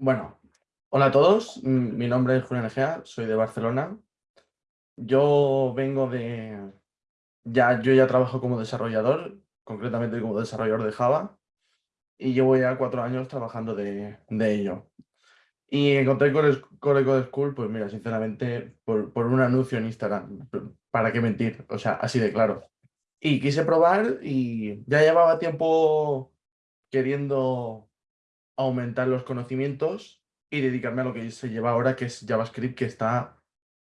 Bueno, hola a todos, mm, mi nombre es Julián Egea, soy de Barcelona. Yo vengo de... Ya, yo ya trabajo como desarrollador, concretamente como desarrollador de Java, y llevo ya cuatro años trabajando de, de ello. Y encontré Core, Core Code School, pues mira, sinceramente, por, por un anuncio en Instagram, ¿para qué mentir? O sea, así de claro. Y quise probar y ya llevaba tiempo queriendo aumentar los conocimientos y dedicarme a lo que se lleva ahora, que es JavaScript, que está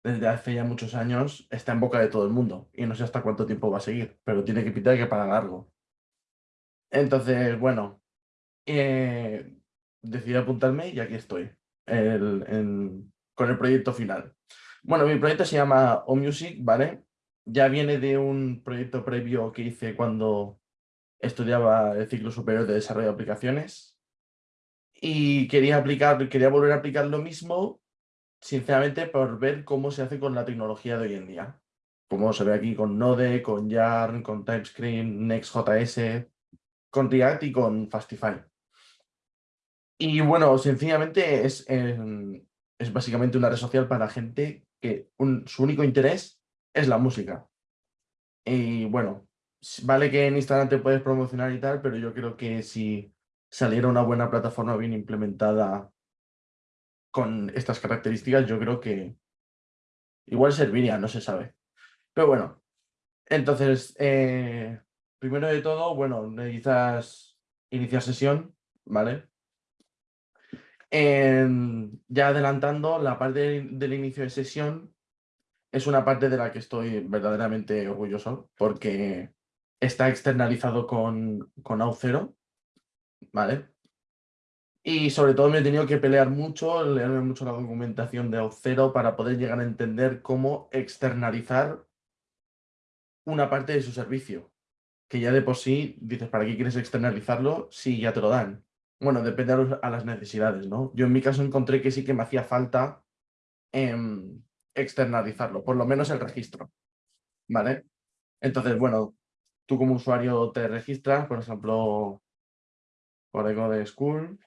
desde hace ya muchos años, está en boca de todo el mundo. Y no sé hasta cuánto tiempo va a seguir, pero tiene que pitar que para largo. Entonces, bueno, eh, decidí apuntarme y aquí estoy, con el proyecto final. Bueno, mi proyecto se llama OMusic, ¿vale? Ya viene de un proyecto previo que hice cuando estudiaba el ciclo superior de desarrollo de aplicaciones, y quería, aplicar, quería volver a aplicar lo mismo, sinceramente, por ver cómo se hace con la tecnología de hoy en día. Como se ve aquí con Node, con Yarn, con TypeScript, Next.js, con React y con Fastify. Y bueno, sencillamente es, em, es básicamente una red social para gente que su único interés es la música. Y bueno, vale que en Instagram te puedes promocionar y tal, pero yo creo que si saliera una buena plataforma bien implementada con estas características, yo creo que igual serviría, no se sabe. Pero bueno, entonces, eh, primero de todo, bueno, necesitas iniciar sesión, ¿vale? ya adelantando, la parte del inicio de sesión es una parte de la que estoy verdaderamente orgulloso porque está externalizado con, con Auth0 ¿vale? Y sobre todo me he tenido que pelear mucho, leerme mucho la documentación de Auth0 para poder llegar a entender cómo externalizar una parte de su servicio. Que ya de por sí dices, ¿para qué quieres externalizarlo si ya te lo dan? Bueno, depende a, las necesidades, ¿no? Yo en mi caso encontré que sí que me hacía falta em, externalizarlo, por lo menos el registro, ¿vale? Entonces, bueno, tú como usuario te registras, por ejemplo, Código de School.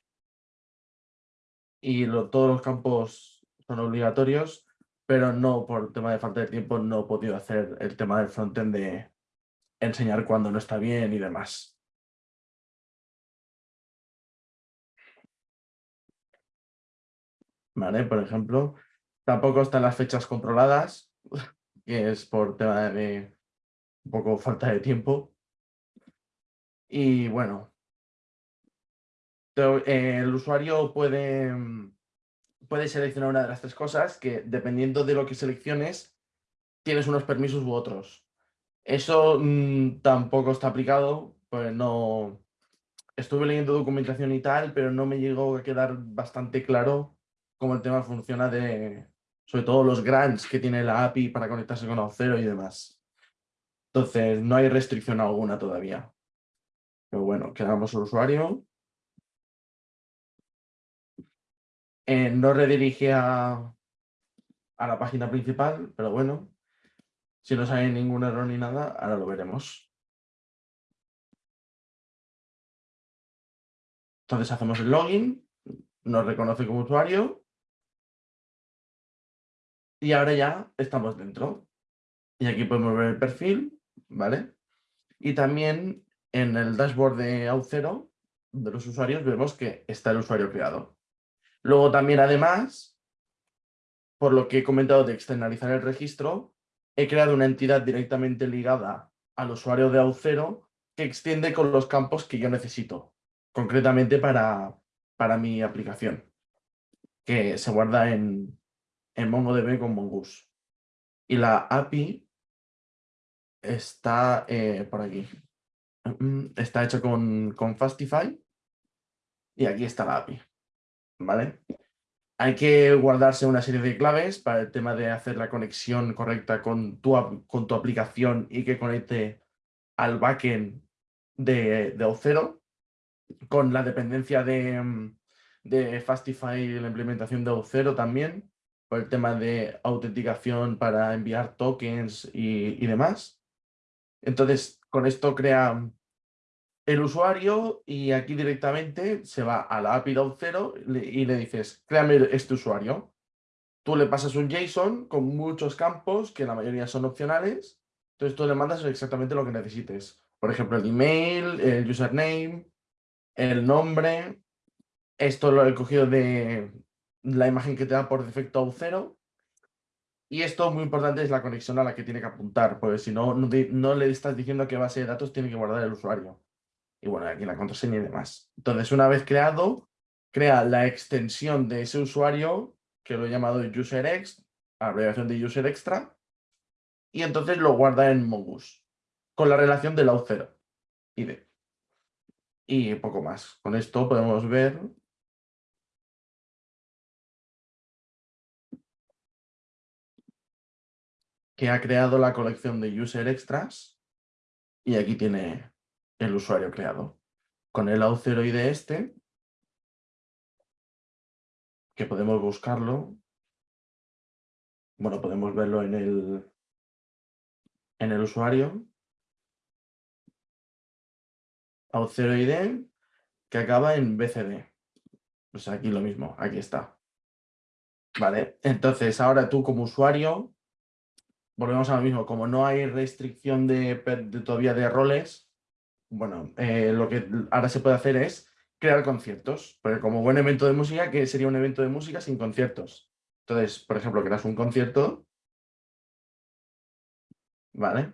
Y todos los campos son obligatorios, pero no por tema de falta de tiempo no he podido hacer el tema del frontend de enseñar cuando no está bien y demás. Vale, por ejemplo, tampoco están las fechas controladas, que es por tema de un poco falta de tiempo. Y bueno, eh, el usuario puede, mm, puede seleccionar una de las tres cosas que dependiendo de lo que selecciones tienes unos permisos u otros. Eso mm, tampoco está aplicado, pues no... Estuve leyendo documentación y tal, pero no me llegó a quedar bastante claro cómo el tema funciona de, sobre todo los grants que tiene la API para conectarse con Auth0 y demás. Entonces, no hay restricción alguna todavía. Pero bueno, quedamos el usuario. Eh, no redirige a, la página principal, pero bueno, si no sale ningún error ni nada, ahora lo veremos. Entonces hacemos el login, nos reconoce como usuario y ahora ya estamos dentro. Y aquí podemos ver el perfil, ¿vale? Y también en el dashboard de Auth0 de los usuarios vemos que está el usuario creado. Luego también, además, por lo que he comentado de externalizar el registro, he creado una entidad directamente ligada al usuario de Auth0 que extiende con los campos que yo necesito, concretamente para, para mi aplicación, que se guarda en, en MongoDB con Mongoose. Y la API está eh, por aquí. Mm, está hecha con, con Fastify y aquí está la API. ¿Vale? Hay que guardarse una serie de claves para el tema de hacer la conexión correcta con tu, con tu aplicación y que conecte al backend de, de O0 con la dependencia de, de Fastify y la implementación de O0 también, por el tema de autenticación para enviar tokens y, y demás. Entonces, con esto crea el usuario y aquí directamente se va a la API de Auth0 y le dices, créame este usuario. Tú le pasas un JSON con muchos campos, que la mayoría son opcionales, entonces tú le mandas exactamente lo que necesites. Por ejemplo, el email, el username, el nombre. Esto lo he cogido de la imagen que te da por defecto Auth0. Y esto muy importante es la conexión a la que tiene que apuntar, porque si no, no, le estás diciendo qué base de datos tiene que guardar el usuario. Y bueno, aquí la contraseña y demás. Entonces, una vez creado, crea la extensión de ese usuario, que lo he llamado UserEx, abreviación de UserExtra, y entonces lo guarda en Mongoose, con la relación del auth0 ID. Y poco más. Con esto podemos ver que ha creado la colección de user extras y aquí tiene el usuario creado. Con el auth0 ID este, que podemos buscarlo, bueno, podemos verlo en el, en el usuario, auth0 ID, que acaba en BCD. Pues aquí lo mismo, aquí está. Vale, entonces ahora tú como usuario volvemos a lo mismo, como no hay restricción de, todavía de roles, bueno, eh, lo que ahora se puede hacer es crear conciertos, porque como buen evento de música, ¿qué sería un evento de música sin conciertos? Entonces, por ejemplo, creas un concierto, ¿vale?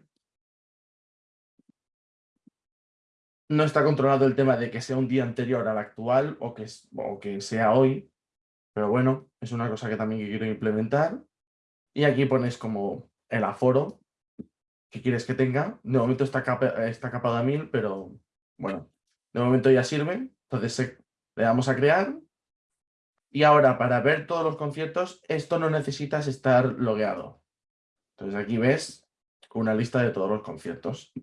No está controlado el tema de que sea un día anterior al actual o que, o que sea hoy, pero bueno, es una cosa que también quiero implementar. Y aquí pones como el aforo que quieres que tenga. De momento está, está capado a 1000, pero bueno, de momento ya sirve. Entonces le damos a crear. Y ahora, para ver todos los conciertos, esto no necesitas estar logueado. Entonces aquí ves una lista de todos los conciertos.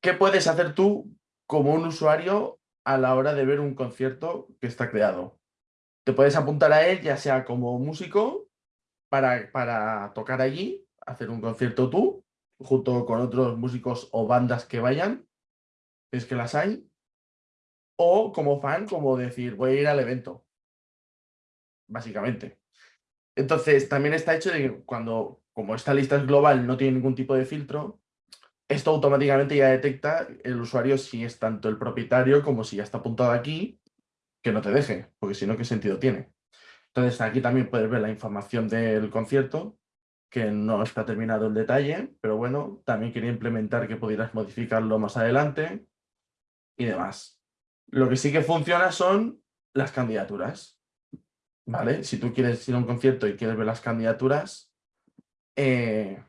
¿Qué puedes hacer tú como un usuario a la hora de ver un concierto que está creado? Te puedes apuntar a él, ya sea como músico, para, para tocar allí, hacer un concierto tú, junto con otros músicos o bandas que vayan, es que las hay, o como fan, como decir, voy a ir al evento, básicamente. Entonces, también está hecho de que cuando, como esta lista es global, no tiene ningún tipo de filtro, esto automáticamente ya detecta el usuario si es tanto el propietario como si ya está apuntado aquí, que no te deje, porque si no, ¿qué sentido tiene? Entonces, aquí también puedes ver la información del concierto, que no está terminado el detalle, pero bueno, también quería implementar que pudieras modificarlo más adelante y demás. Lo que sí que funciona son las candidaturas. ¿Vale? Si tú quieres ir a un concierto y quieres ver las candidaturas, eh,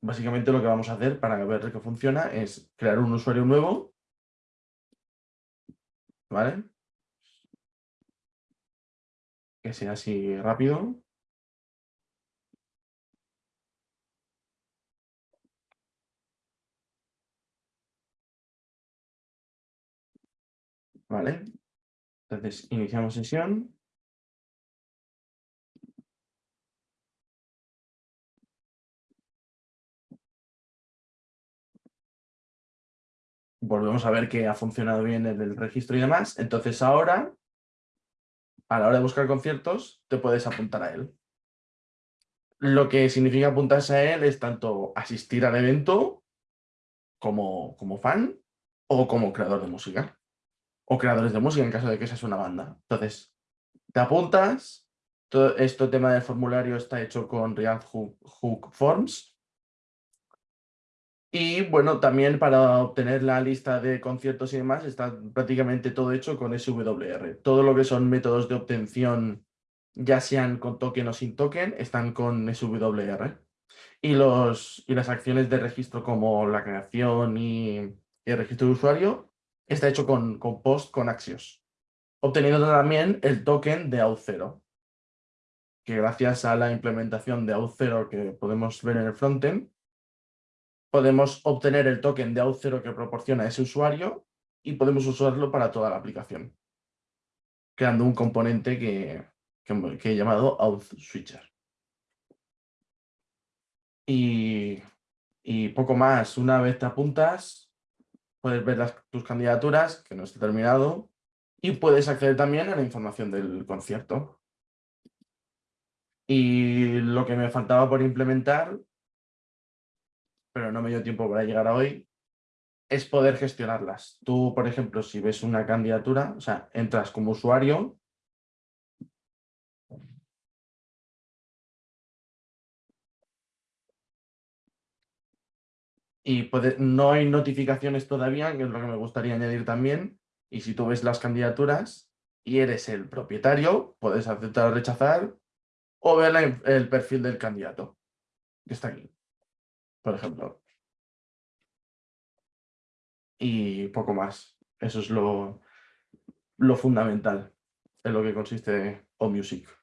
básicamente lo que vamos a hacer para ver que funciona es crear un usuario nuevo. ¿Vale? Que sea así rápido. ¿Vale? Entonces, iniciamos sesión. Volvemos a ver que ha funcionado bien el registro y demás. Entonces ahora, a la hora de buscar conciertos, te puedes apuntar a él. Lo que significa apuntarse a él es tanto asistir al evento como, como fan o como creador de música o creadores de música en caso de que seas una banda. Entonces, te apuntas, todo este tema del formulario está hecho con React Hook, Forms. Y bueno, también para obtener la lista de conciertos y demás está prácticamente todo hecho con SWR. Todo lo que son métodos de obtención, ya sean con token o sin token, están con SWR. Y, los, y las acciones de registro como la creación y el registro de usuario está hecho con, Post con Axios, obteniendo también el token de Auth0, que gracias a la implementación de Auth0 que podemos ver en el frontend, podemos obtener el token de Auth0 que proporciona ese usuario y podemos usarlo para toda la aplicación, creando un componente que, he llamado Auth Switcher. Y poco más, una vez te apuntas, puedes ver las, tus candidaturas, que no esté terminado, y puedes acceder también a la información del concierto. Y lo que me faltaba por implementar, pero no me dio tiempo para llegar a hoy, es poder gestionarlas. Tú, por ejemplo, si ves una candidatura, o sea, entras como usuario y no hay notificaciones todavía, que es lo que me gustaría añadir también. Y si tú ves las candidaturas y eres el propietario, puedes aceptar o rechazar o ver el perfil del candidato, que está aquí, por ejemplo. Y poco más. Eso es lo, lo fundamental en lo que consiste OMusic.